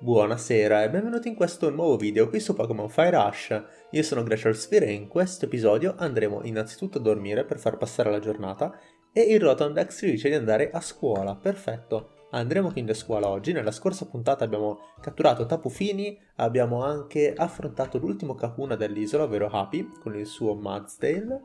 Buonasera e benvenuti in questo nuovo video qui su Pokémon Fire Rush. Io sono Glacial Sphere e in questo episodio andremo innanzitutto a dormire per far passare la giornata e il Rotondex ci dice di andare a scuola, perfetto. Andremo quindi a scuola oggi, nella scorsa puntata abbiamo catturato Tapu Fini, abbiamo anche affrontato l'ultimo Kakuna dell'isola, ovvero Happy, con il suo Mudsdale,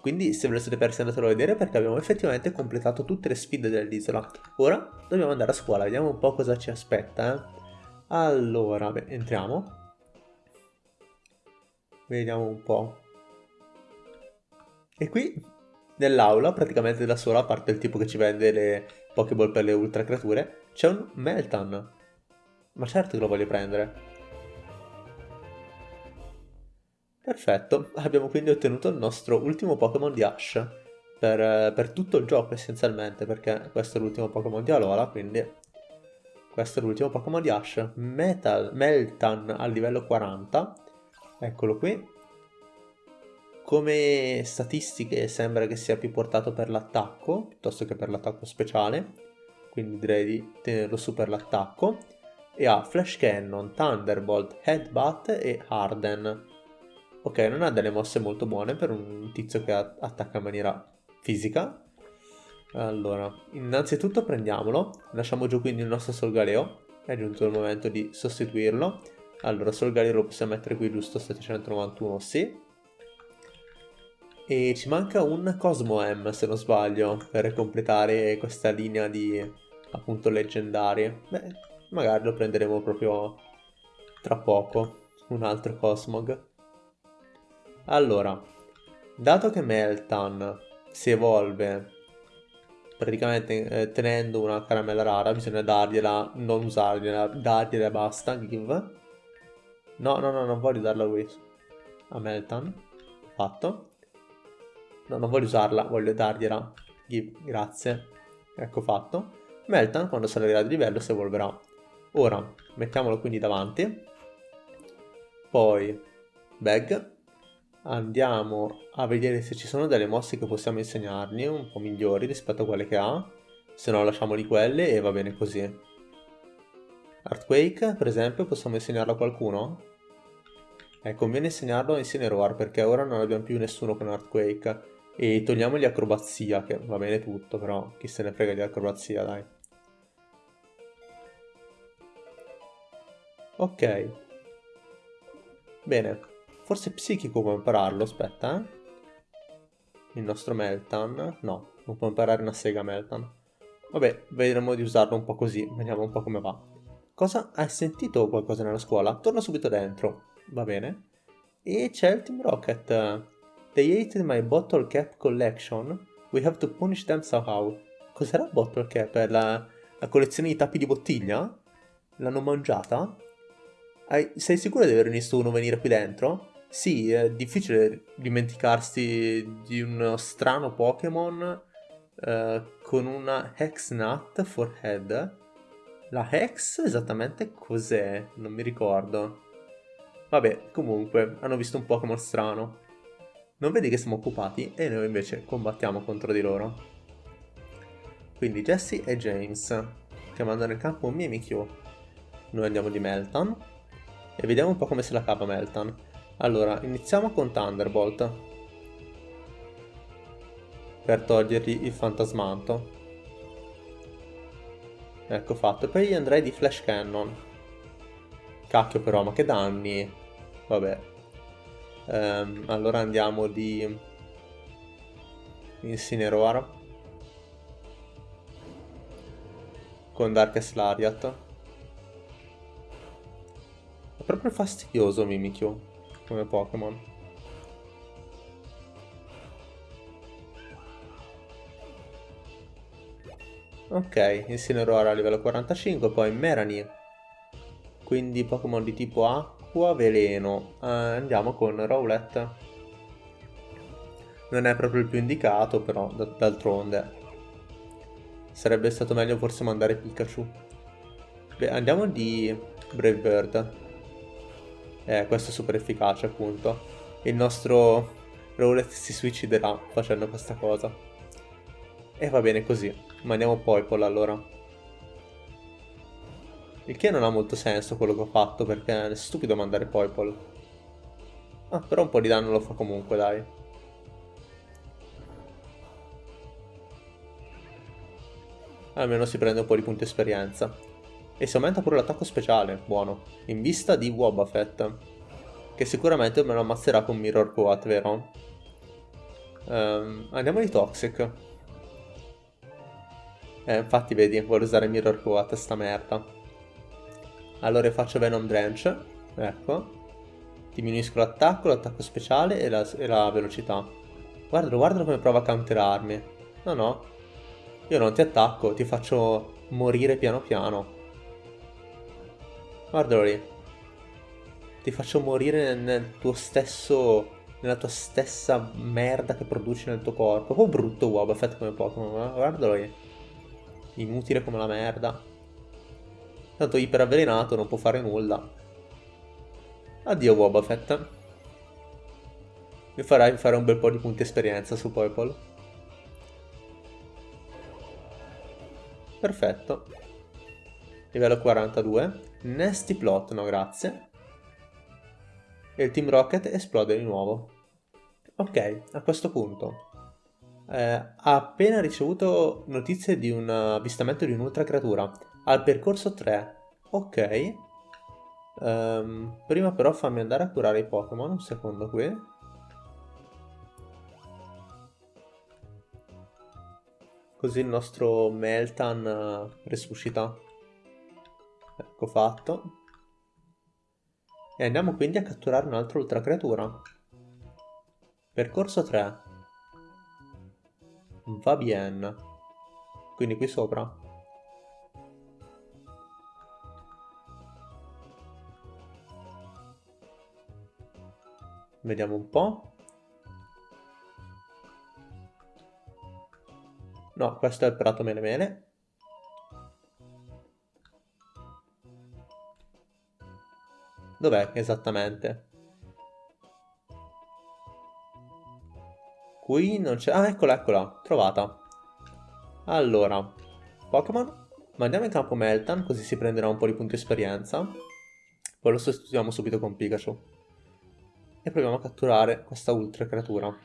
quindi se ve lo siete persi andatelo a vedere perché abbiamo effettivamente completato tutte le sfide dell'isola. Ora dobbiamo andare a scuola, vediamo un po' cosa ci aspetta, eh. Allora, beh, entriamo. Vediamo un po'. E qui, nell'aula, praticamente da sola, a parte il tipo che ci vende le Pokéball per le ultra creature, c'è un Meltan. Ma certo che lo voglio prendere. Perfetto, abbiamo quindi ottenuto il nostro ultimo Pokémon di Ash. Per, per, tutto il gioco essenzialmente, perché questo è l'ultimo Pokémon di Alola, quindi questo è l'ultimo Pokémon di Ash. Metal, Meltan al livello 40. Eccolo qui. Come statistiche sembra che sia più portato per l'attacco, piuttosto che per l'attacco speciale. Quindi direi di tenerlo su per l'attacco. E ha Flash Cannon, Thunderbolt, Headbutt e Harden. Ok, non ha delle mosse molto buone per un tizio che attacca in maniera fisica, allora, innanzitutto prendiamolo, lasciamo giù quindi il nostro Solgaleo, è giunto il momento di sostituirlo. Allora, Solgaleo lo possiamo mettere qui giusto, 791, sì. E ci manca un Cosmo M, se non sbaglio, per completare questa linea di, appunto, leggendarie. Beh, magari lo prenderemo proprio tra poco, un altro Cosmog. Allora, dato che Meltan si evolve praticamente eh, tenendo una caramella rara bisogna dargliela, non usargliela, dargliela e basta, give. No, no, no, non voglio darla a. A Meltan. Fatto. No, non voglio usarla, voglio dargliela. Give, grazie. Ecco fatto. Meltan, quando salirà di livello, si evolverà. Ora, mettiamolo quindi davanti. Poi, Bag andiamo a vedere se ci sono delle mosse che possiamo insegnargli un po' migliori rispetto a quelle che ha. Se no lasciamoli quelle e va bene così. Earthquake per esempio possiamo insegnarlo a qualcuno? Eh, conviene insegnarlo a Incineroar perché ora non abbiamo più nessuno con Earthquake. E togliamogli acrobazia che va bene tutto però chi se ne frega di acrobazia dai. Ok. Bene Forse psichico può impararlo, aspetta, eh. Il nostro Meltan. No, non può imparare una sega Meltan. Vabbè, vedremo di usarlo un po' così, vediamo un po' come va. Cosa? Hai sentito qualcosa nella scuola? Torna subito dentro. Va bene. E c'è il Team Rocket. They ate my bottle cap collection. We have to punish them somehow. Cos'era bottle cap? La, la collezione di tappi di bottiglia? L'hanno mangiata? Hai, sei sicuro di aver visto uno venire qui dentro? Sì, è difficile dimenticarsi di uno strano Pokémon eh, con una Hex Nut for Head. La Hex esattamente cos'è? Non mi ricordo. Vabbè, comunque, hanno visto un Pokémon strano. Non vedi che siamo occupati e noi invece combattiamo contro di loro. Quindi Jesse e James, che mandano in campo Mimikyu. Noi andiamo di Meltan e vediamo un po' come se la cava Meltan. Allora, iniziamo con Thunderbolt. Per togliergli il fantasmanto. Ecco fatto. Poi andrei di Flash Cannon. Cacchio però, ma che danni. Vabbè. Ehm, allora andiamo di... Incineroar. Con Darkest Lariat. È proprio fastidioso Mimikyu come Pokémon. Ok, Incineroar a livello 45, poi Merani. Quindi Pokémon di tipo acqua, veleno. Uh, andiamo con Rowlet. Non è proprio il più indicato, però d'altronde. Sarebbe stato meglio forse mandare Pikachu. Beh, andiamo di Brave Bird. Eh, questo è super efficace appunto. Il nostro Rowlet si suiciderà facendo questa cosa. E va bene così. Mandiamo Poipole allora. Il che non ha molto senso quello che ho fatto perché è stupido mandare Poipol. Ah, però un po' di danno lo fa comunque, dai. Almeno si prende un po' di punti esperienza. E si aumenta pure l'attacco speciale, buono. In vista di Wobbuffet. Che sicuramente me lo ammazzerà con Mirror Coat, vero? Um, andiamo di Toxic. Eh, infatti vedi, vuole usare Mirror Coat, sta merda. Allora faccio Venom Drench. Ecco. Diminuisco l'attacco, l'attacco speciale e la, e la velocità. Guardalo, guardalo come prova a counterarmi. No, no. Io non ti attacco, ti faccio morire piano piano. Guardalo lì. Ti faccio morire nel tuo stesso... Nella tua stessa merda che produci nel tuo corpo. Un po' brutto Wobbuffet come Pokémon, guardalo lì. Inutile come la merda. Tanto iperavvelenato, non può fare nulla. Addio Wobbuffet. Mi farai fare un bel po' di punti esperienza su Poipol. Perfetto. Livello 42. Nasty Plot, no grazie. E il Team Rocket esplode di nuovo. Ok, a questo punto. Eh, ha appena ricevuto notizie di un avvistamento di un'ultra creatura. Al percorso 3. Ok. Um, prima però fammi andare a curare i Pokémon, un secondo qui. Così il nostro Meltan uh, resuscita. Ecco fatto. E andiamo quindi a catturare un'altra ultra creatura. Percorso 3. Va bene. Quindi qui sopra. Vediamo un po'. No, questo è il prato mele mele. Dov'è esattamente? Qui non c'è... Ah, eccola, eccola. Trovata. Allora, Pokémon. Mandiamo in campo Meltan, così si prenderà un po' di punti esperienza. Poi lo sostituiamo subito con Pikachu. E proviamo a catturare questa ultra creatura.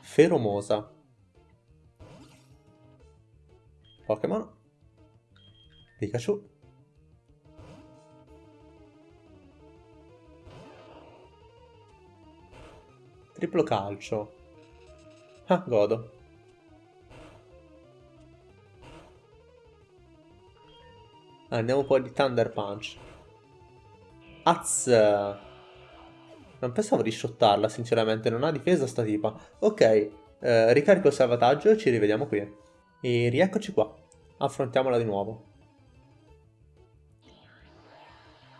Feromosa. Pokémon. Pikachu. Triplo calcio. Ah, godo. Andiamo un po' di Thunder Punch. Az! Non pensavo di shottarla, sinceramente. Non ha difesa sta tipa. Ok, eh, ricarico il salvataggio e ci rivediamo qui. E rieccoci qua. Affrontiamola di nuovo.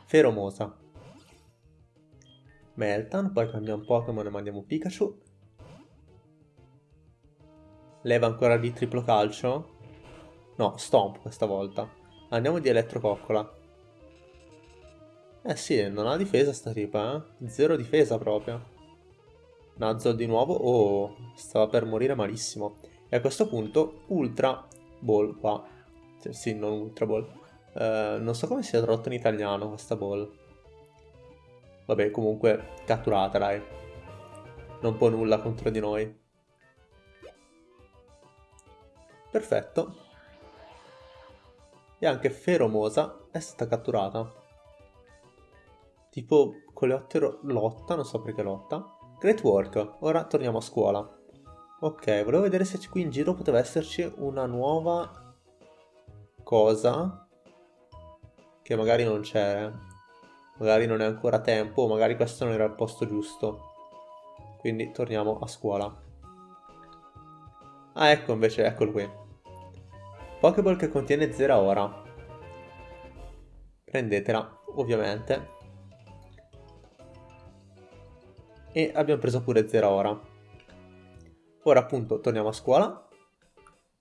Feromosa. Meltan, poi cambiamo Pokémon e mandiamo Pikachu. Leva ancora di triplo calcio? No, Stomp questa volta. Andiamo di Elettrococcola. Eh sì, non ha difesa sta tipa, eh? Zero difesa proprio. Nuzzle di nuovo. Oh, stava per morire malissimo. E a questo punto, Ultra Ball qua. Sì, non Ultra Ball. Uh, non so come sia tradotto in italiano questa ball. Vabbè, comunque catturata, dai. Non può nulla contro di noi. Perfetto. E anche Feromosa è stata catturata. Tipo Coleottero lotta, non so perché lotta. Great work, ora torniamo a scuola. Ok, volevo vedere se qui in giro poteva esserci una nuova cosa che magari non c'è magari non è ancora tempo, magari questo non era il posto giusto. Quindi torniamo a scuola. Ah, ecco invece, eccolo qui. Pokéball che contiene Zeraora. Prendetela, ovviamente. E abbiamo preso pure Zeraora. Ora appunto torniamo a scuola.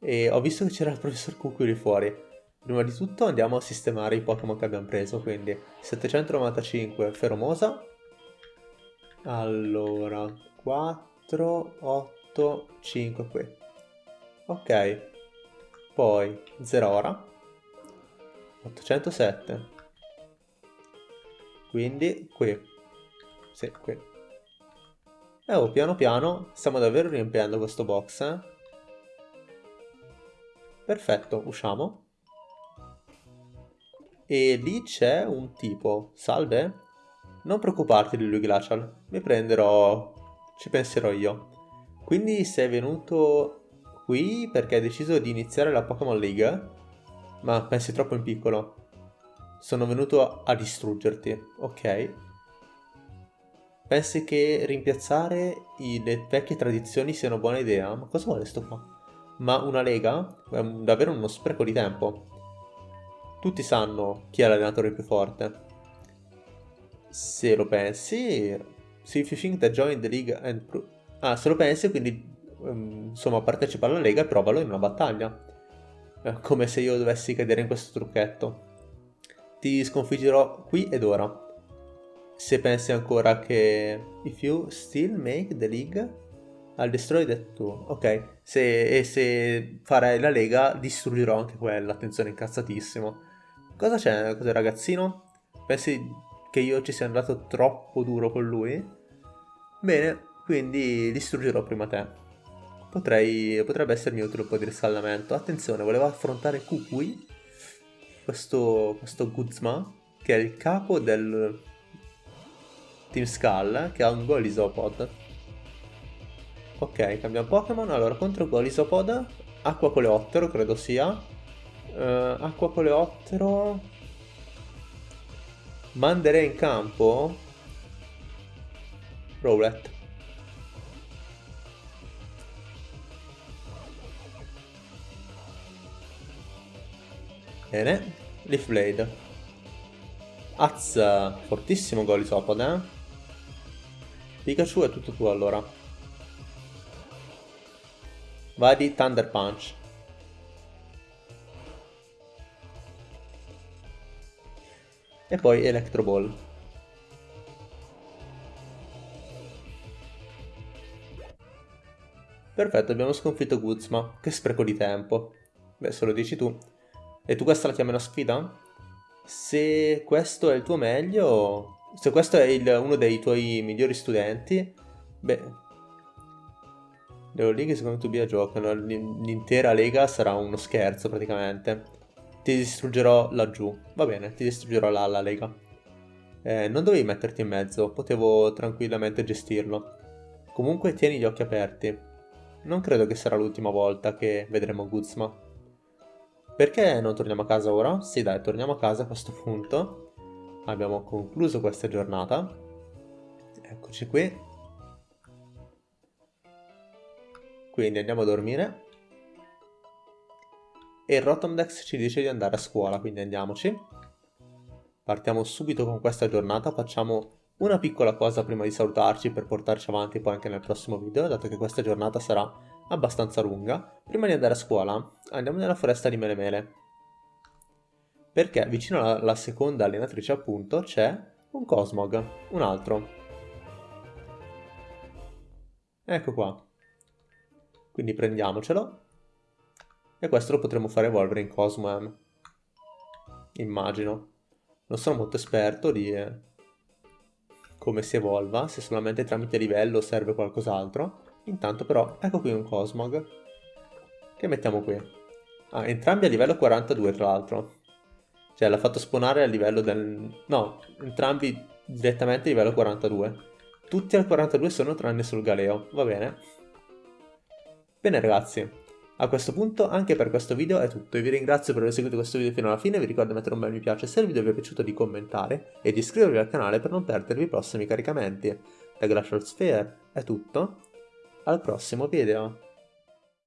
E ho visto che c'era il professor Cucui lì fuori. Prima di tutto andiamo a sistemare i Pokémon che abbiamo preso, quindi 795 Feromosa. Allora, 4, 8, 5 qui. Ok. Poi Zerora. 807. Quindi qui. Sì, qui. E oh, piano piano stiamo davvero riempiendo questo box, eh? Perfetto, usciamo. E lì c'è un tipo. Salve? Non preoccuparti di lui, Glacial. Mi prenderò... ci penserò io. Quindi sei venuto qui perché hai deciso di iniziare la Pokémon League? Ma pensi troppo in piccolo. Sono venuto a distruggerti, ok? Pensi che rimpiazzare le vecchie tradizioni sia una buona idea? Ma cosa vuole sto qua? Ma una lega? È davvero uno spreco di tempo. Tutti sanno chi è l'allenatore più forte. Se lo pensi... See if you think that join the league and... Ah, se lo pensi, quindi... Um, insomma, partecipa alla lega e provalo in una battaglia. Eh, come se io dovessi cadere in questo trucchetto. Ti sconfiggerò qui ed ora. Se pensi ancora che... If you still make the league, I'll destroy that too. Ok, se, e se farai la lega, distruggerò anche quella. Attenzione, incazzatissimo. Cosa c'è? Cos'è ragazzino? Pensi che io ci sia andato troppo duro con lui? Bene, quindi distruggerò prima te. Potrei, potrebbe essermi utile un po' di riscaldamento. Attenzione, volevo affrontare Kukui, questo, questo Guzma, che è il capo del Team Skull, che ha un Golisopod. Ok, cambiamo Pokémon. Allora, contro Golisopod, Acqua Coleottero, credo sia. Uh, Acqua Coleottero... Manderei in campo... Rowlet. Bene, Leaf Blade. Az, fortissimo Golisopod, eh? Pikachu è tutto tuo allora. Vai di Thunder Punch. E poi Electro Ball. Perfetto, abbiamo sconfitto Guzma. Che spreco di tempo. Beh, se lo dici tu. E tu questa la chiami una sfida? Se questo è il tuo meglio, se questo è il, uno dei tuoi migliori studenti, beh, le League secondo tu giocano, l'intera lega sarà uno scherzo praticamente. Ti distruggerò laggiù, va bene, ti distruggerò là la lega. Eh, non dovevi metterti in mezzo, potevo tranquillamente gestirlo. Comunque tieni gli occhi aperti. Non credo che sarà l'ultima volta che vedremo Guzma. Perché non torniamo a casa ora? Sì dai, torniamo a casa a questo punto. Abbiamo concluso questa giornata. Eccoci qui. Quindi andiamo a dormire. E Rotomdex ci dice di andare a scuola, quindi andiamoci. Partiamo subito con questa giornata, facciamo una piccola cosa prima di salutarci per portarci avanti poi anche nel prossimo video, dato che questa giornata sarà abbastanza lunga, prima di andare a scuola andiamo nella foresta di Melemele. Perché vicino alla, alla seconda allenatrice appunto c'è un Cosmog, un altro. Ecco qua. Quindi prendiamocelo. E questo lo potremo fare evolvere in Cosmoem. Immagino. Non sono molto esperto di eh, come si evolva, se solamente tramite livello serve qualcos'altro. Intanto però, ecco qui un Cosmog. Che mettiamo qui? Ah, entrambi a livello 42 tra l'altro. Cioè l'ha fatto spawnare a livello del... No, entrambi direttamente a livello 42. Tutti al 42 sono tranne sul Galeo, va bene. Bene ragazzi, a questo punto anche per questo video è tutto, io vi ringrazio per aver seguito questo video fino alla fine, vi ricordo di mettere un bel mi piace se il video vi è piaciuto di commentare e di iscrivervi al canale per non perdervi i prossimi caricamenti. Da Glacial Sphere è tutto, al prossimo video.